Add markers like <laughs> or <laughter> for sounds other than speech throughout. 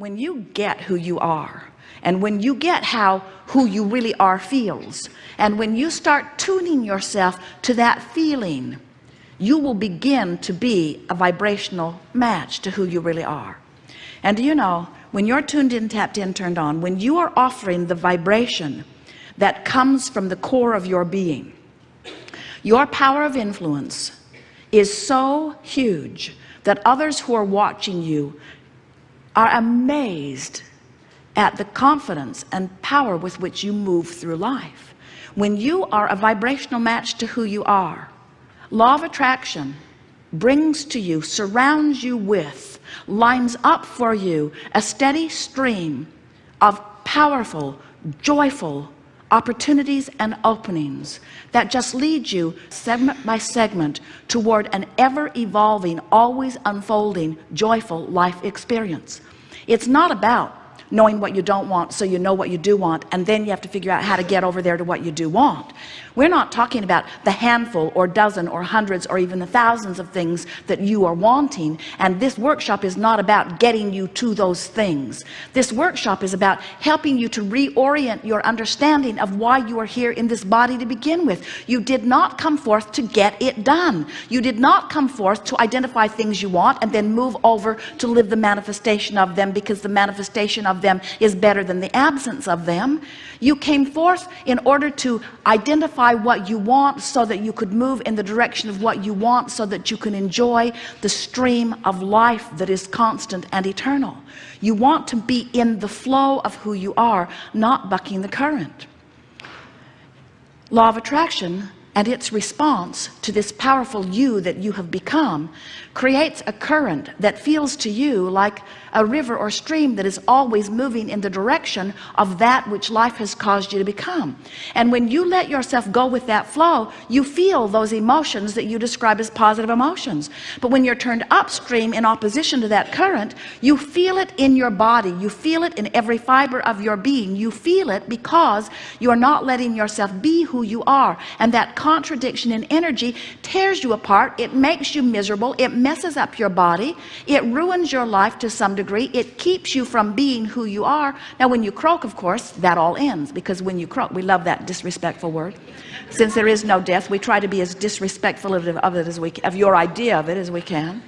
when you get who you are and when you get how who you really are feels and when you start tuning yourself to that feeling you will begin to be a vibrational match to who you really are. And do you know when you're tuned in tapped in turned on when you are offering the vibration that comes from the core of your being your power of influence is so huge that others who are watching you are amazed at the confidence and power with which you move through life. When you are a vibrational match to who you are law of attraction brings to you surrounds you with lines up for you a steady stream of powerful joyful opportunities and openings that just lead you segment by segment toward an ever-evolving always unfolding joyful life experience. It's not about knowing what you don't want so you know what you do want and then you have to figure out how to get over there to what you do want. We're not talking about the handful or dozen or hundreds or even the thousands of things that you are wanting and this workshop is not about getting you to those things. This workshop is about helping you to reorient your understanding of why you are here in this body to begin with. You did not come forth to get it done. You did not come forth to identify things you want and then move over to live the manifestation of them because the manifestation of them is better than the absence of them. You came forth in order to identify what you want so that you could move in the direction of what you want so that you can enjoy the stream of life that is constant and eternal. You want to be in the flow of who you are not bucking the current. Law of attraction and its response to this powerful you that you have become creates a current that feels to you like a river or stream that is always moving in the direction of that which life has caused you to become. And when you let yourself go with that flow you feel those emotions that you describe as positive emotions. But when you're turned upstream in opposition to that current you feel it in your body. You feel it in every fiber of your being. You feel it because you are not letting yourself be who you are. And that contradiction in energy tears you apart it makes you miserable it messes up your body it ruins your life to some degree it keeps you from being who you are. Now when you croak of course that all ends because when you croak we love that disrespectful word. Since there is no death we try to be as disrespectful of it as we of your idea of it as we can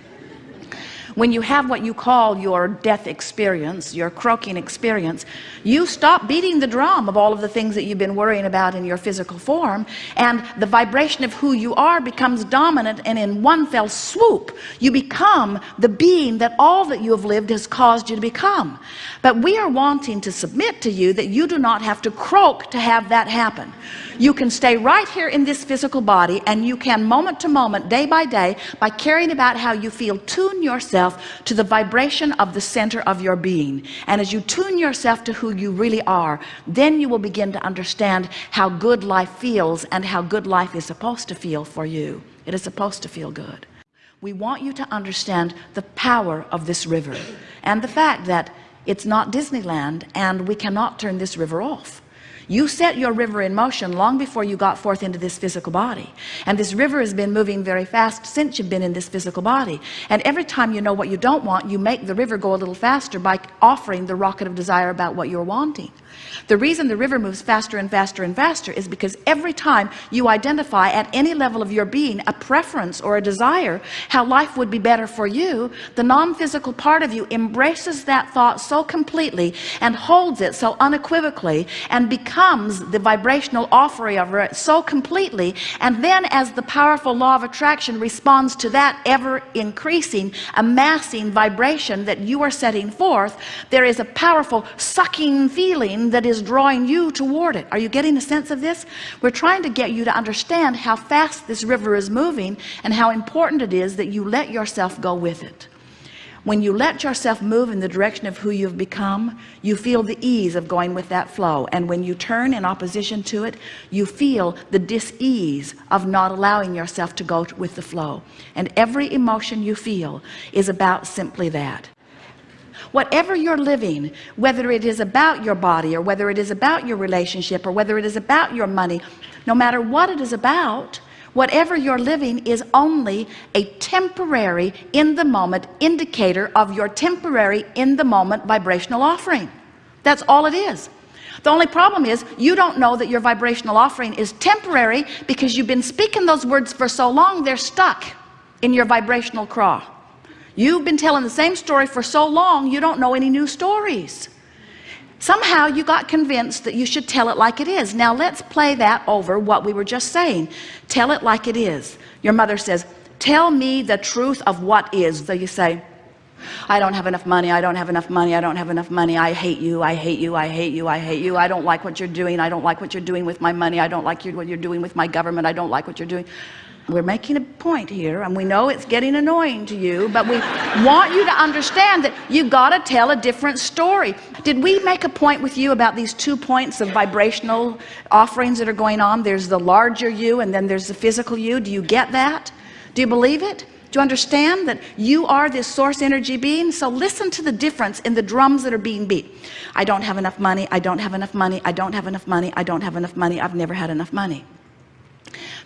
when you have what you call your death experience your croaking experience you stop beating the drum of all of the things that you've been worrying about in your physical form and the vibration of who you are becomes dominant and in one fell swoop you become the being that all that you have lived has caused you to become. But we are wanting to submit to you that you do not have to croak to have that happen. You can stay right here in this physical body and you can moment to moment day by day by caring about how you feel tune yourself to the vibration of the center of your being. And as you tune yourself to who you really are then you will begin to understand how good life feels and how good life is supposed to feel for you. It is supposed to feel good. We want you to understand the power of this river and the fact that it's not Disneyland and we cannot turn this river off you set your river in motion long before you got forth into this physical body. And this river has been moving very fast since you've been in this physical body. And every time you know what you don't want you make the river go a little faster by offering the rocket of desire about what you're wanting. The reason the river moves faster and faster and faster is because every time you identify at any level of your being a preference or a desire how life would be better for you the non-physical part of you embraces that thought so completely and holds it so unequivocally and becomes the vibrational offering of it so completely and then as the powerful law of attraction responds to that ever increasing amassing vibration that you are setting forth there is a powerful sucking feeling that is drawing you toward it. Are you getting a sense of this? We're trying to get you to understand how fast this river is moving and how important it is that you let yourself go with it when you let yourself move in the direction of who you've become you feel the ease of going with that flow. And when you turn in opposition to it you feel the dis-ease of not allowing yourself to go with the flow. And every emotion you feel is about simply that. Whatever you're living whether it is about your body or whether it is about your relationship or whether it is about your money no matter what it is about whatever you're living is only a temporary in the moment indicator of your temporary in the moment vibrational offering. That's all it is. The only problem is you don't know that your vibrational offering is temporary because you've been speaking those words for so long they're stuck in your vibrational craw. You've been telling the same story for so long you don't know any new stories somehow you got convinced that you should tell it like it is. Now let's play that over what we were just saying. Tell it like it is. Your mother says tell me the truth of what is. So you say I don't have enough money. I don't have enough money. I don't have enough money. I hate you. I hate you. I hate you. I hate you. I don't like what you're doing. I don't like what you're doing with my money. I don't like what you're doing with my government. I don't like what you're doing. We're making a point here and we know it's getting annoying to you but we <laughs> want you to understand that you got to tell a different story. Did we make a point with you about these two points of vibrational offerings that are going on? There's the larger you and then there's the physical you. Do you get that? Do you believe it? Do you understand that you are this source energy being? So listen to the difference in the drums that are being beat. I don't have enough money. I don't have enough money. I don't have enough money. I don't have enough money. I've never had enough money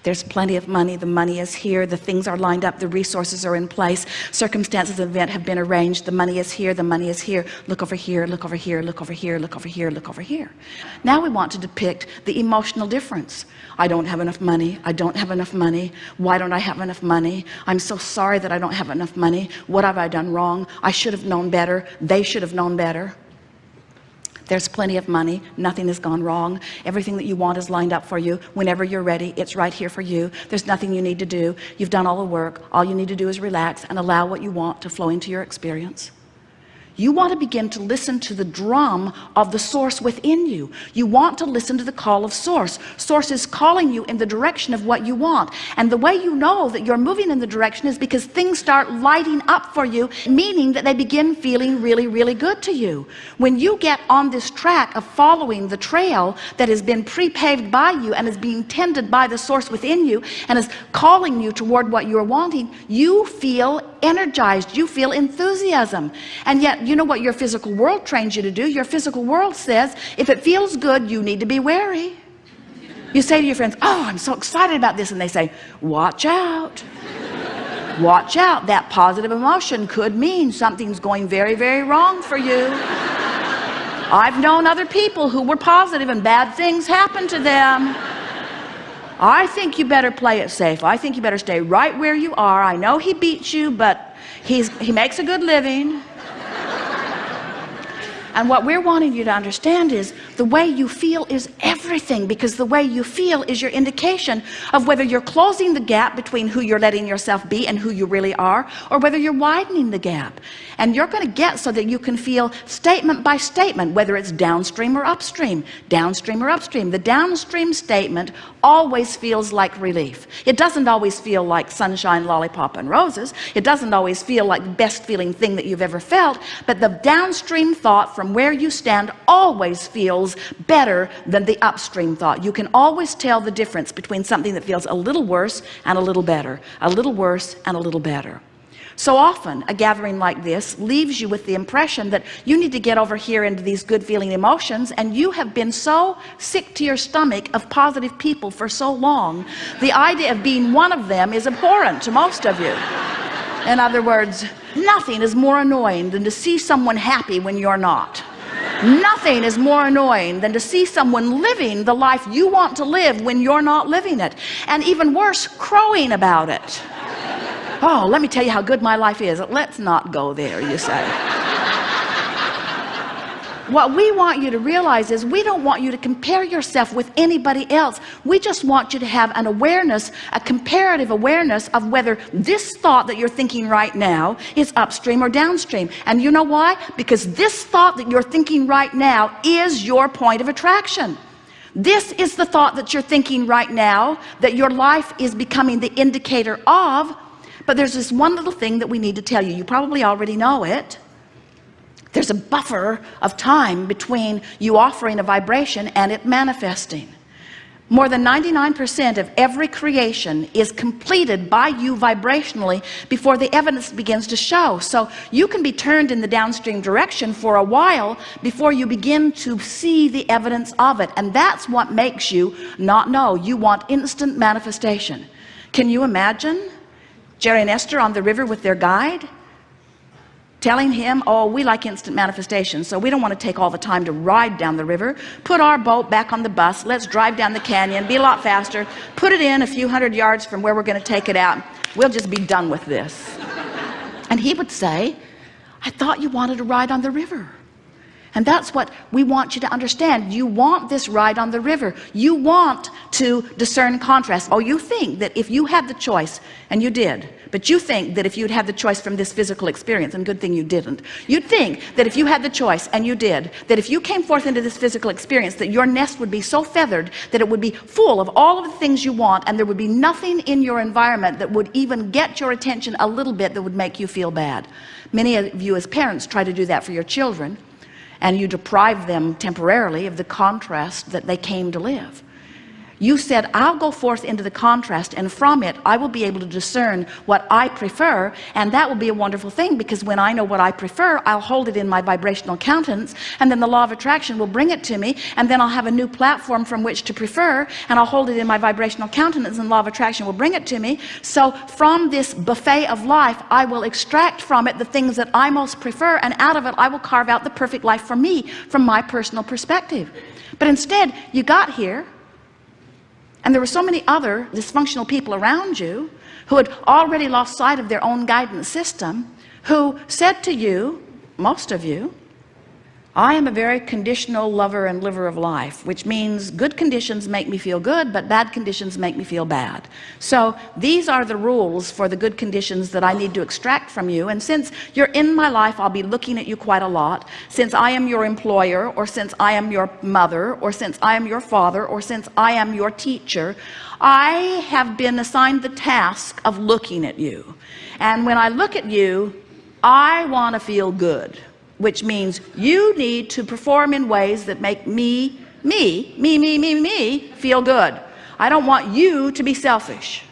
there's plenty of money. The money is here. The things are lined up. The resources are in place. Circumstances of event have been arranged. The money is here. The money is here. Look over here. Look over here. Look over here. Look over here. Look over here. Now we want to depict the emotional difference. I don't have enough money. I don't have enough money. Why don't I have enough money? I'm so sorry that I don't have enough money. What have I done wrong? I should have known better. They should have known better there's plenty of money. Nothing has gone wrong. Everything that you want is lined up for you. Whenever you're ready it's right here for you. There's nothing you need to do. You've done all the work. All you need to do is relax and allow what you want to flow into your experience you want to begin to listen to the drum of the source within you. You want to listen to the call of source. Source is calling you in the direction of what you want. And the way you know that you're moving in the direction is because things start lighting up for you meaning that they begin feeling really really good to you. When you get on this track of following the trail that has been pre-paved by you and is being tended by the source within you and is calling you toward what you're wanting you feel energized. You feel enthusiasm. And yet you know what your physical world trains you to do? Your physical world says if it feels good you need to be wary. You say to your friends oh I'm so excited about this and they say watch out. Watch out. That positive emotion could mean something's going very very wrong for you. I've known other people who were positive and bad things happened to them. I think you better play it safe. I think you better stay right where you are. I know he beats you but he's he makes a good living and what we're wanting you to understand is the way you feel is everything because the way you feel is your indication of whether you're closing the gap between who you're letting yourself be and who you really are or whether you're widening the gap. And you're going to get so that you can feel statement by statement whether it's downstream or upstream downstream or upstream. The downstream statement always feels like relief. It doesn't always feel like sunshine lollipop and roses. It doesn't always feel like the best feeling thing that you've ever felt but the downstream thought from where you stand always feels better than the upstream thought. You can always tell the difference between something that feels a little worse and a little better. A little worse and a little better. So often a gathering like this leaves you with the impression that you need to get over here into these good feeling emotions and you have been so sick to your stomach of positive people for so long. The idea of being one of them is abhorrent to most of you in other words nothing is more annoying than to see someone happy when you're not. Nothing is more annoying than to see someone living the life you want to live when you're not living it. And even worse crowing about it. Oh let me tell you how good my life is. Let's not go there you say what we want you to realize is we don't want you to compare yourself with anybody else. We just want you to have an awareness a comparative awareness of whether this thought that you're thinking right now is upstream or downstream. And you know why? Because this thought that you're thinking right now is your point of attraction. This is the thought that you're thinking right now that your life is becoming the indicator of. But there's this one little thing that we need to tell you. You probably already know it there's a buffer of time between you offering a vibration and it manifesting. More than 99% of every creation is completed by you vibrationally before the evidence begins to show. So you can be turned in the downstream direction for a while before you begin to see the evidence of it. And that's what makes you not know. You want instant manifestation. Can you imagine Jerry and Esther on the river with their guide telling him oh we like instant manifestation so we don't want to take all the time to ride down the river. Put our boat back on the bus. Let's drive down the canyon. Be a lot faster. Put it in a few hundred yards from where we're going to take it out. We'll just be done with this. And he would say I thought you wanted to ride on the river and that's what we want you to understand. You want this ride on the river. You want to discern contrast. Oh you think that if you had the choice and you did but you think that if you'd had the choice from this physical experience and good thing you didn't you'd think that if you had the choice and you did that if you came forth into this physical experience that your nest would be so feathered that it would be full of all of the things you want and there would be nothing in your environment that would even get your attention a little bit that would make you feel bad. Many of you as parents try to do that for your children and you deprive them temporarily of the contrast that they came to live you said I'll go forth into the contrast and from it I will be able to discern what I prefer and that will be a wonderful thing because when I know what I prefer I'll hold it in my vibrational countenance and then the law of attraction will bring it to me and then I'll have a new platform from which to prefer and I'll hold it in my vibrational countenance and law of attraction will bring it to me. So from this buffet of life I will extract from it the things that I most prefer and out of it I will carve out the perfect life for me from my personal perspective. But instead you got here and there were so many other dysfunctional people around you who had already lost sight of their own guidance system who said to you most of you I am a very conditional lover and liver of life which means good conditions make me feel good but bad conditions make me feel bad. So these are the rules for the good conditions that I need to extract from you. And since you're in my life I'll be looking at you quite a lot. Since I am your employer or since I am your mother or since I am your father or since I am your teacher I have been assigned the task of looking at you. And when I look at you I want to feel good which means you need to perform in ways that make me me me me me me feel good. I don't want you to be selfish.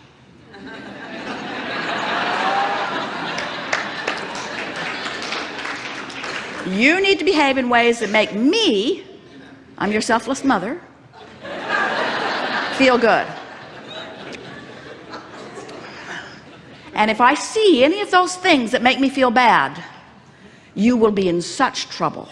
You need to behave in ways that make me I'm your selfless mother feel good. And if I see any of those things that make me feel bad you will be in such trouble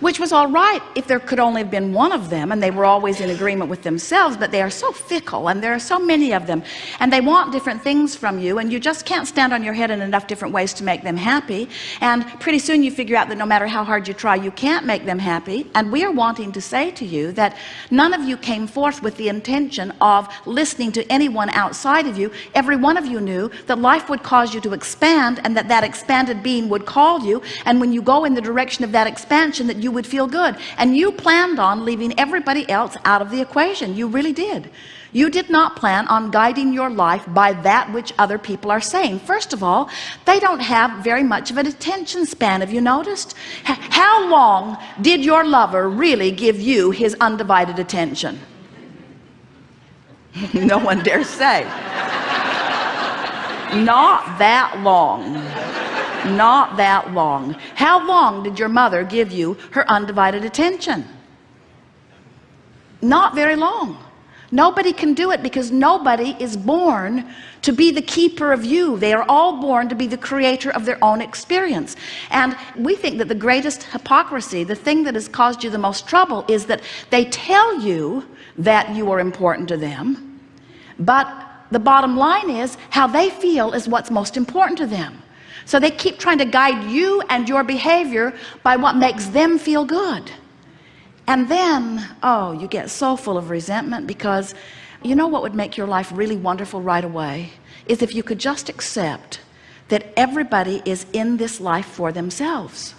which was all right if there could only have been one of them and they were always in agreement with themselves but they are so fickle and there are so many of them and they want different things from you and you just can't stand on your head in enough different ways to make them happy and pretty soon you figure out that no matter how hard you try you can't make them happy and we are wanting to say to you that none of you came forth with the intention of listening to anyone outside of you. Every one of you knew that life would cause you to expand and that that expanded being would call you and when you go in the direction of that expansion that you you would feel good. And you planned on leaving everybody else out of the equation. You really did. You did not plan on guiding your life by that which other people are saying. First of all they don't have very much of an attention span have you noticed? How long did your lover really give you his undivided attention? <laughs> No one dare say not that long. Not that long. How long did your mother give you her undivided attention? Not very long. Nobody can do it because nobody is born to be the keeper of you. They are all born to be the creator of their own experience. And we think that the greatest hypocrisy the thing that has caused you the most trouble is that they tell you that you are important to them but the bottom line is how they feel is what's most important to them. So they keep trying to guide you and your behavior by what makes them feel good. And then oh you get so full of resentment because you know what would make your life really wonderful right away? Is if you could just accept that everybody is in this life for themselves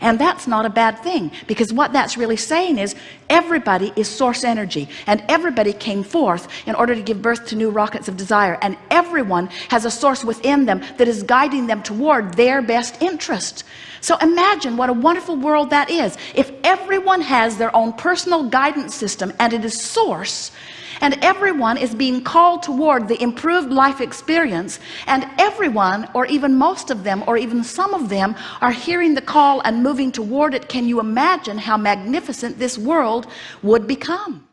and that's not a bad thing because what that's really saying is everybody is source energy and everybody came forth in order to give birth to new rockets of desire and everyone has a source within them that is guiding them toward their best interest. So imagine what a wonderful world that is. If everyone has their own personal guidance system and it is source and everyone is being called toward the improved life experience. And everyone or even most of them or even some of them are hearing the call and moving toward it. Can you imagine how magnificent this world would become